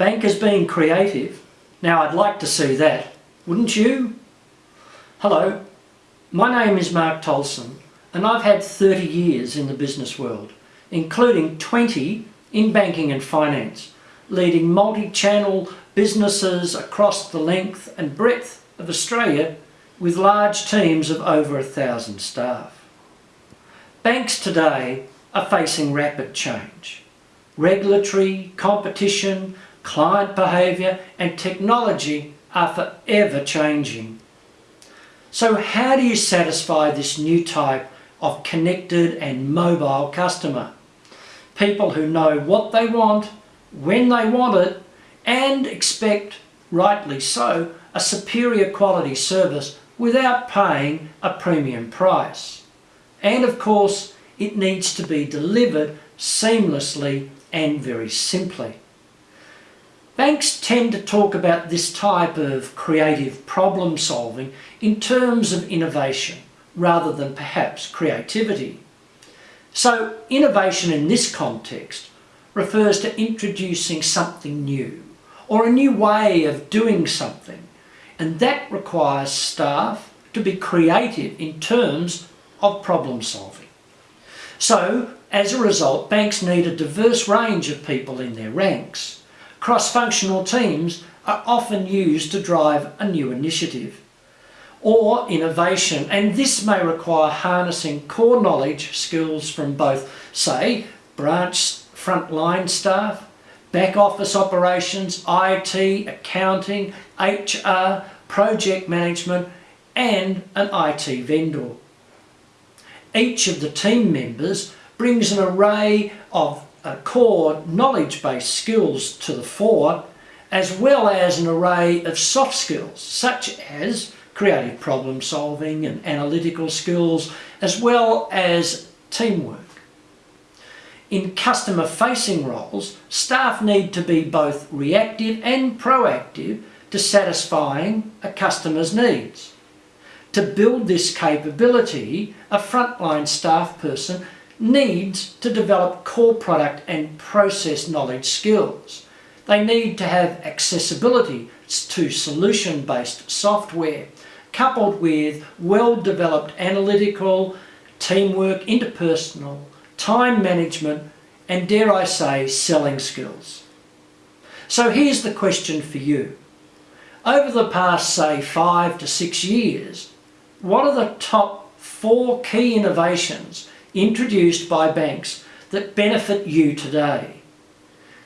Bankers being creative. Now I'd like to see that, wouldn't you? Hello, my name is Mark Tolson and I've had 30 years in the business world, including 20 in banking and finance, leading multi-channel businesses across the length and breadth of Australia with large teams of over a thousand staff. Banks today are facing rapid change. Regulatory, competition, client behaviour and technology are forever changing. So how do you satisfy this new type of connected and mobile customer? People who know what they want, when they want it and expect, rightly so, a superior quality service without paying a premium price. And of course, it needs to be delivered seamlessly and very simply. Banks tend to talk about this type of creative problem solving in terms of innovation rather than perhaps creativity. So innovation in this context refers to introducing something new or a new way of doing something and that requires staff to be creative in terms of problem solving. So as a result banks need a diverse range of people in their ranks cross-functional teams are often used to drive a new initiative or innovation and this may require harnessing core knowledge skills from both say branch frontline staff back office operations IT accounting HR project management and an IT vendor. Each of the team members brings an array of uh, core knowledge-based skills to the fore as well as an array of soft skills such as creative problem solving and analytical skills as well as teamwork. In customer facing roles, staff need to be both reactive and proactive to satisfying a customer's needs. To build this capability, a frontline staff person needs to develop core product and process knowledge skills. They need to have accessibility to solution-based software coupled with well-developed analytical, teamwork, interpersonal, time management and dare I say selling skills. So here's the question for you. Over the past say five to six years, what are the top four key innovations introduced by banks that benefit you today.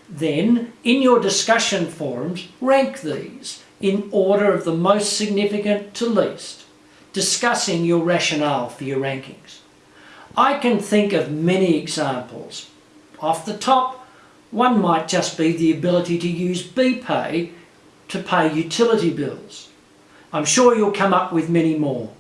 Then, in your discussion forums, rank these in order of the most significant to least, discussing your rationale for your rankings. I can think of many examples. Off the top, one might just be the ability to use BPay to pay utility bills. I'm sure you'll come up with many more.